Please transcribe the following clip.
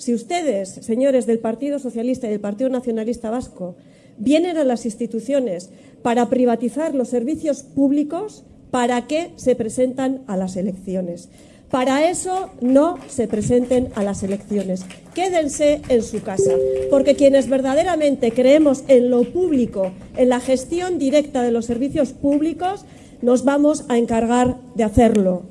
Si ustedes, señores del Partido Socialista y del Partido Nacionalista Vasco, vienen a las instituciones para privatizar los servicios públicos, ¿para qué se presentan a las elecciones? Para eso no se presenten a las elecciones. Quédense en su casa, porque quienes verdaderamente creemos en lo público, en la gestión directa de los servicios públicos, nos vamos a encargar de hacerlo.